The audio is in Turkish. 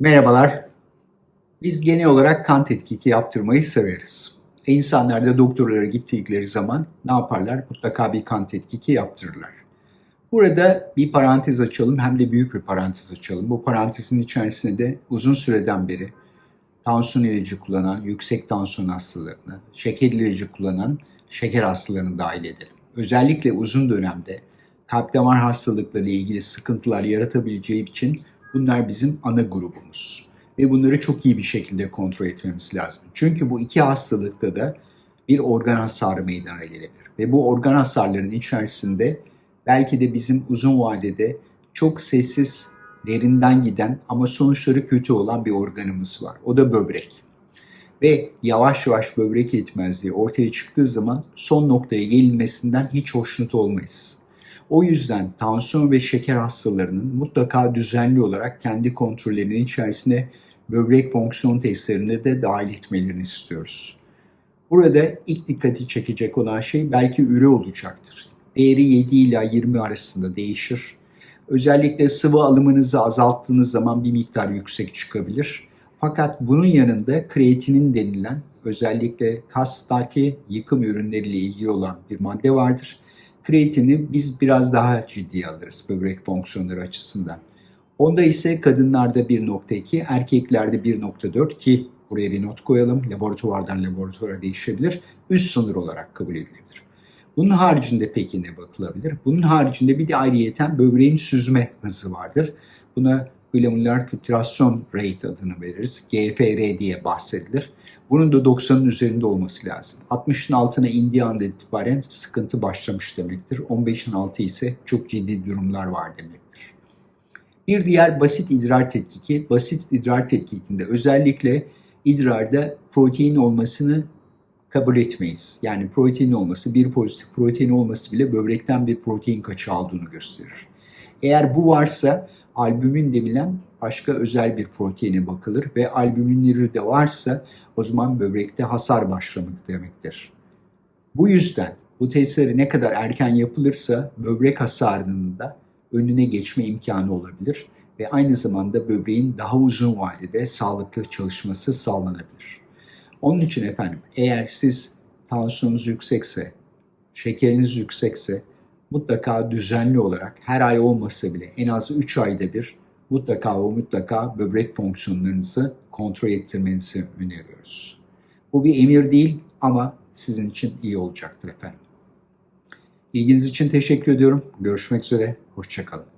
Merhabalar. Biz genel olarak kan tetkiki yaptırmayı severiz. E insanlar da doktorlara gittikleri zaman ne yaparlar? Mutlaka bir kan tetkiki yaptırırlar. Burada bir parantez açalım hem de büyük bir parantez açalım. Bu parantezin içerisinde de uzun süreden beri tansiyon ilacı kullanan yüksek tansiyon hastalarını, şeker ilacı kullanan şeker hastalarını dahil edelim. Özellikle uzun dönemde kalp damar hastalıkları ile ilgili sıkıntılar yaratabileceği için bunlar bizim ana grubumuz. Ve bunları çok iyi bir şekilde kontrol etmemiz lazım. Çünkü bu iki hastalıkta da bir organ hasarı meydana gelebilir. Ve bu organ hasarlarının içerisinde belki de bizim uzun vadede çok sessiz, derinden giden ama sonuçları kötü olan bir organımız var. O da böbrek. Ve yavaş yavaş böbrek yetmezliği ortaya çıktığı zaman son noktaya gelinmesinden hiç hoşnut olmayız. O yüzden tansiyon ve şeker hastalarının mutlaka düzenli olarak kendi kontrollerinin içerisine böbrek fonksiyon testlerinde de dahil etmelerini istiyoruz. Burada ilk dikkati çekecek olan şey belki üre olacaktır. Değeri 7 ila 20 arasında değişir. Özellikle sıvı alımınızı azalttığınız zaman bir miktar yüksek çıkabilir. Fakat bunun yanında kreatinin denilen özellikle kastaki yıkım ürünleriyle ilgili olan bir madde vardır. Kreatini biz biraz daha ciddiye alırız böbrek fonksiyonları açısından. Onda ise kadınlarda 1.2, erkeklerde 1.4 ki buraya bir not koyalım. Laboratuvardan laboratuvara değişebilir. Üst sınır olarak kabul edilebilir. Bunun haricinde peki ne bakılabilir? Bunun haricinde bir de ayrıyeten böbreğin süzme hızı vardır. Buna glomerular filtrasyon rate adını veririz. GFR diye bahsedilir. Bunun da 90'ın üzerinde olması lazım. 60'ın altına indiği anda itibaren sıkıntı başlamış demektir. 15'in altı ise çok ciddi durumlar var demektir. Bir diğer basit idrar tetkiki, basit idrar tetkikinde özellikle idrarda protein olmasını kabul etmeyiz. Yani protein olması, bir pozitif protein olması bile böbrekten bir protein kaçağı olduğunu gösterir. Eğer bu varsa albümin denilen başka özel bir proteine bakılır ve albüminleri de varsa o zaman böbrekte hasar başlamak demektir. Bu yüzden bu testleri ne kadar erken yapılırsa böbrek hasarının da önüne geçme imkanı olabilir ve aynı zamanda böbreğin daha uzun vadede sağlıklı çalışması sağlanabilir. Onun için efendim eğer siz tansiyonunuz yüksekse, şekeriniz yüksekse mutlaka düzenli olarak her ay olmasa bile en az 3 ayda bir mutlaka o mutlaka böbrek fonksiyonlarınızı kontrol ettirmenizi öneriyoruz. Bu bir emir değil ama sizin için iyi olacaktır efendim. İlginiz için teşekkür ediyorum. Görüşmek üzere. Hoşçakalın.